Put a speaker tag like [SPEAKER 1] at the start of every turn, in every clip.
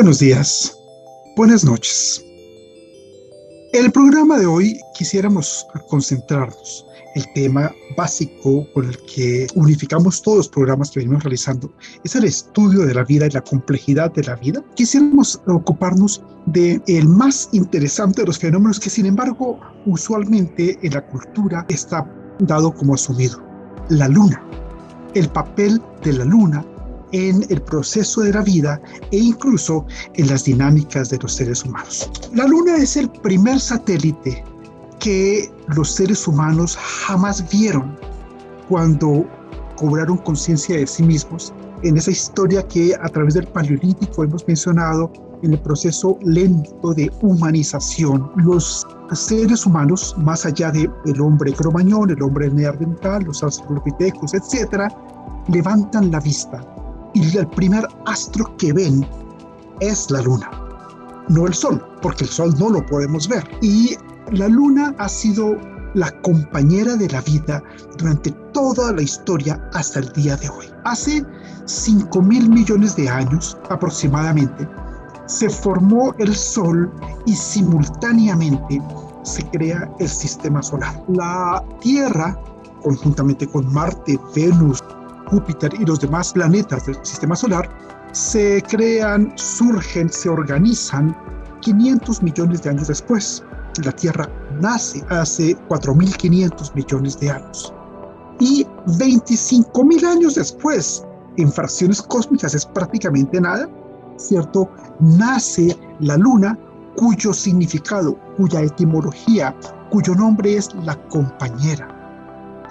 [SPEAKER 1] Buenos días, buenas noches. En el programa de hoy quisiéramos concentrarnos el tema básico con el que unificamos todos los programas que venimos realizando es el estudio de la vida y la complejidad de la vida. Quisiéramos ocuparnos de el más interesante de los fenómenos que sin embargo usualmente en la cultura está dado como asumido, la luna. El papel de la luna en el proceso de la vida e incluso en las dinámicas de los seres humanos. La Luna es el primer satélite que los seres humanos jamás vieron cuando cobraron conciencia de sí mismos en esa historia que a través del Paleolítico hemos mencionado en el proceso lento de humanización. Los seres humanos, más allá del el hombre cromañón, el hombre neandertal, los australopithecus, etcétera, levantan la vista y el primer astro que ven es la luna, no el sol, porque el sol no lo podemos ver. Y la luna ha sido la compañera de la vida durante toda la historia hasta el día de hoy. Hace 5 mil millones de años aproximadamente, se formó el Sol y simultáneamente se crea el sistema solar. La Tierra, conjuntamente con Marte, Venus, Júpiter y los demás planetas del sistema solar se crean, surgen, se organizan 500 millones de años después. La Tierra nace hace 4.500 millones de años. Y 25.000 años después, en fracciones cósmicas es prácticamente nada, ¿cierto? Nace la Luna, cuyo significado, cuya etimología, cuyo nombre es la compañera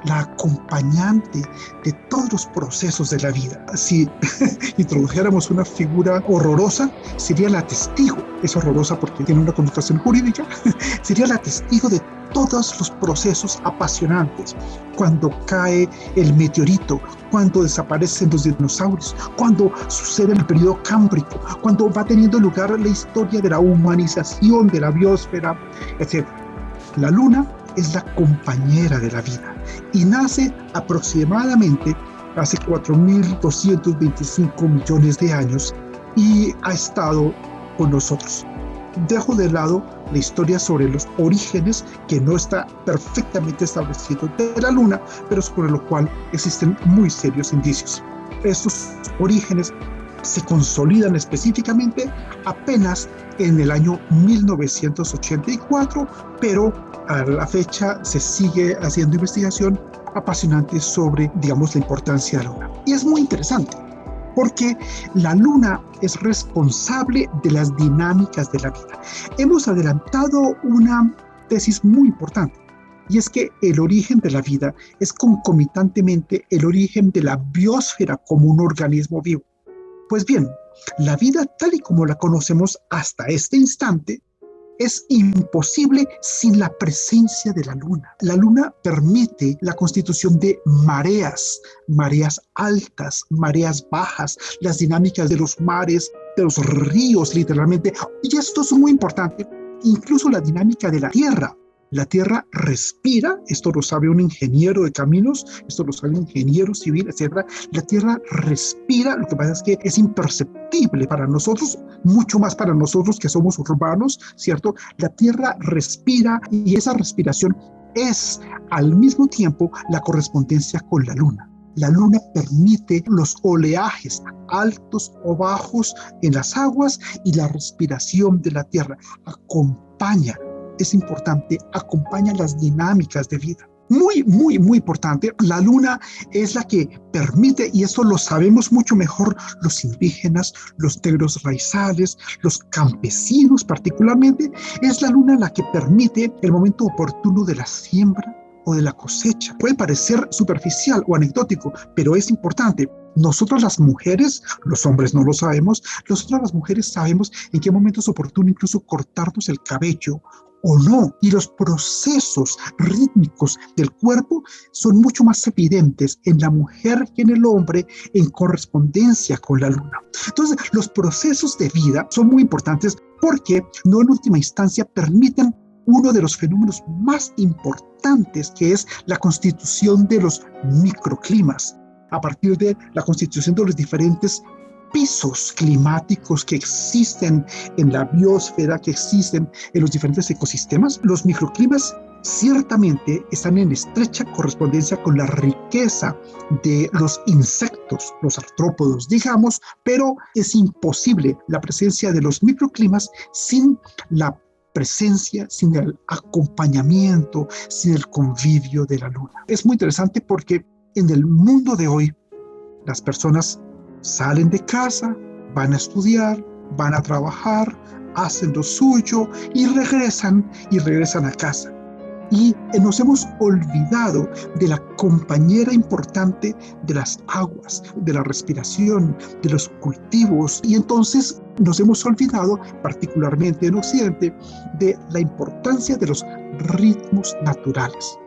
[SPEAKER 1] la acompañante de todos los procesos de la vida. Si introdujéramos una figura horrorosa, sería la testigo. Es horrorosa porque tiene una connotación jurídica. sería la testigo de todos los procesos apasionantes. Cuando cae el meteorito, cuando desaparecen los dinosaurios, cuando sucede el periodo cámbrico, cuando va teniendo lugar la historia de la humanización de la biosfera, etc. La luna es la compañera de la vida y nace aproximadamente hace 4.225 millones de años y ha estado con nosotros. Dejo de lado la historia sobre los orígenes que no está perfectamente establecido de la Luna, pero sobre lo cual existen muy serios indicios. Estos orígenes se consolidan específicamente apenas en el año 1984, pero a la fecha se sigue haciendo investigación apasionante sobre, digamos, la importancia de la Luna. Y es muy interesante, porque la Luna es responsable de las dinámicas de la vida. Hemos adelantado una tesis muy importante, y es que el origen de la vida es concomitantemente el origen de la biosfera como un organismo vivo. Pues bien, la vida tal y como la conocemos hasta este instante es imposible sin la presencia de la luna. La luna permite la constitución de mareas, mareas altas, mareas bajas, las dinámicas de los mares, de los ríos literalmente. Y esto es muy importante, incluso la dinámica de la tierra. La Tierra respira, esto lo sabe un ingeniero de caminos, esto lo sabe un ingeniero civil, etc. La Tierra respira, lo que pasa es que es imperceptible para nosotros, mucho más para nosotros que somos urbanos, ¿cierto? La Tierra respira y esa respiración es al mismo tiempo la correspondencia con la Luna. La luna permite los oleajes altos o bajos en las aguas y la respiración de la tierra acompaña es importante, acompaña las dinámicas de vida. Muy, muy, muy importante, la luna es la que permite, y eso lo sabemos mucho mejor los indígenas, los negros raizales, los campesinos particularmente, es la luna la que permite el momento oportuno de la siembra o de la cosecha. Puede parecer superficial o anecdótico, pero es importante. Nosotros las mujeres, los hombres no lo sabemos, nosotros las mujeres sabemos en qué momento es oportuno incluso cortarnos el cabello o no. Y los procesos rítmicos del cuerpo son mucho más evidentes en la mujer que en el hombre en correspondencia con la luna. Entonces, los procesos de vida son muy importantes porque no en última instancia permiten uno de los fenómenos más importantes que es la constitución de los microclimas a partir de la constitución de los diferentes pisos climáticos que existen en la biosfera, que existen en los diferentes ecosistemas, los microclimas ciertamente están en estrecha correspondencia con la riqueza de los insectos, los artrópodos, digamos, pero es imposible la presencia de los microclimas sin la presencia, sin el acompañamiento, sin el convivio de la luna. Es muy interesante porque en el mundo de hoy las personas salen de casa, van a estudiar, van a trabajar, hacen lo suyo y regresan y regresan a casa y nos hemos olvidado de la compañera importante de las aguas, de la respiración, de los cultivos y entonces nos hemos olvidado, particularmente en Occidente, de la importancia de los ritmos naturales.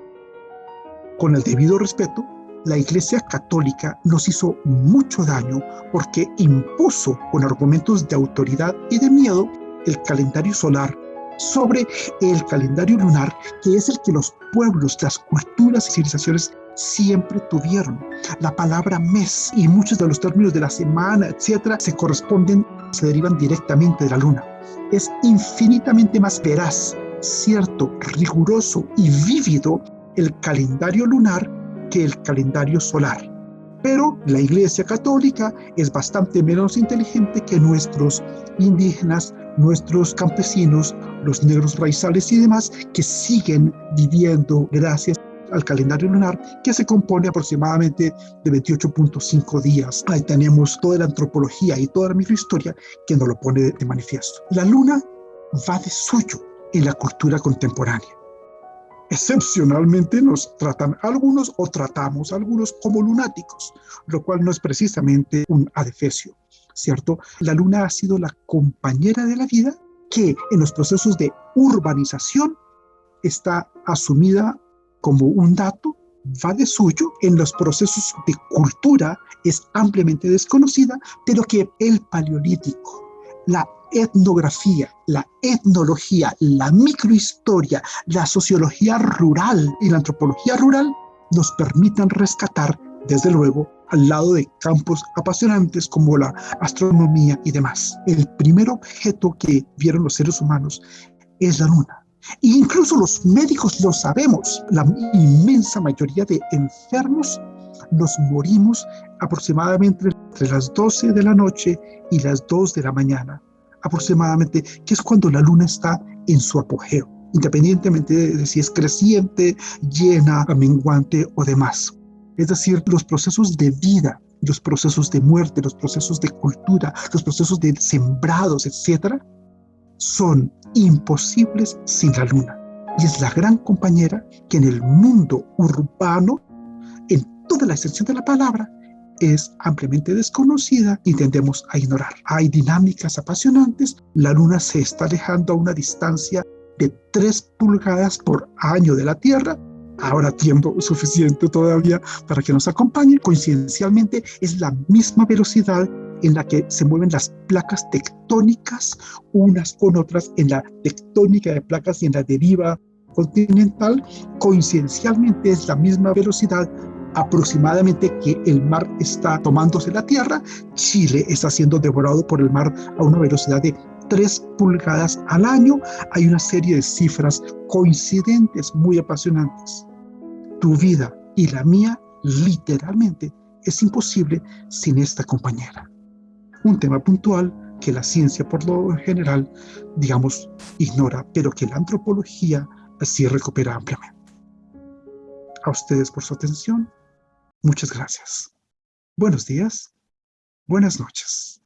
[SPEAKER 1] Con el debido respeto, la Iglesia Católica nos hizo mucho daño porque impuso con argumentos de autoridad y de miedo el calendario solar sobre el calendario lunar, que es el que los pueblos, las culturas y civilizaciones siempre tuvieron. La palabra mes y muchos de los términos de la semana, etcétera, se corresponden, se derivan directamente de la luna. Es infinitamente más veraz, cierto, riguroso y vívido el calendario lunar que el calendario solar. Pero la Iglesia Católica es bastante menos inteligente que nuestros indígenas, nuestros campesinos, los negros raizales y demás que siguen viviendo gracias al calendario lunar que se compone aproximadamente de 28.5 días. Ahí tenemos toda la antropología y toda la microhistoria que nos lo pone de manifiesto. La luna va de suyo en la cultura contemporánea. Excepcionalmente nos tratan algunos o tratamos algunos como lunáticos, lo cual no es precisamente un adefesio, ¿cierto? La luna ha sido la compañera de la vida que en los procesos de urbanización está asumida como un dato, va de suyo, en los procesos de cultura es ampliamente desconocida, pero que el paleolítico, la etnografía, la etnología, la microhistoria, la sociología rural y la antropología rural nos permitan rescatar, desde luego, al lado de campos apasionantes como la astronomía y demás. El primer objeto que vieron los seres humanos es la luna. E incluso los médicos lo sabemos. La inmensa mayoría de enfermos nos morimos aproximadamente entre las 12 de la noche y las 2 de la mañana aproximadamente, que es cuando la luna está en su apogeo, independientemente de si es creciente, llena, menguante o demás. Es decir, los procesos de vida, los procesos de muerte, los procesos de cultura, los procesos de sembrados, etcétera, son imposibles sin la luna. Y es la gran compañera que en el mundo urbano, en toda la extensión de la palabra, es ampliamente desconocida y tendemos a ignorar. Hay dinámicas apasionantes, la luna se está alejando a una distancia de 3 pulgadas por año de la Tierra, ahora tiempo suficiente todavía para que nos acompañe. Coincidencialmente es la misma velocidad en la que se mueven las placas tectónicas unas con otras en la tectónica de placas y en la deriva continental. Coincidencialmente es la misma velocidad aproximadamente que el mar está tomándose la tierra, Chile está siendo devorado por el mar a una velocidad de 3 pulgadas al año. Hay una serie de cifras coincidentes muy apasionantes. Tu vida y la mía literalmente es imposible sin esta compañera. Un tema puntual que la ciencia por lo general, digamos, ignora, pero que la antropología sí recupera ampliamente. A ustedes por su atención Muchas gracias. Buenos días. Buenas noches.